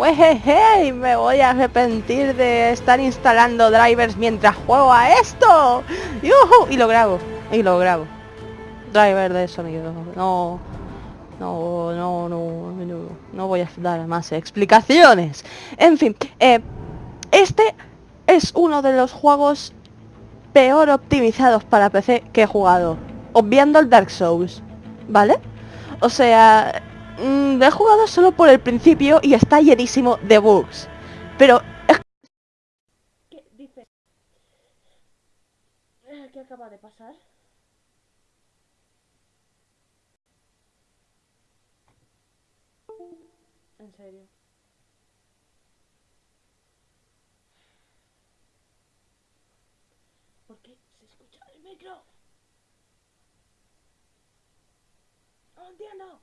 ¡Wejeje! Me voy a arrepentir de estar instalando drivers mientras juego a esto. ¡Yuhu! Y lo grabo. Y lo grabo. Driver de sonido. No. No, no, no, no, no voy a dar más explicaciones. En fin, eh, este es uno de los juegos peor optimizados para PC que he jugado. Obviando el Dark Souls. ¿Vale? O sea, mm, he jugado solo por el principio y está llenísimo de bugs. Pero... ¿Qué dice? ¿Qué acaba de pasar? En serio. ¿Por qué se escucha el micro? No entiendo.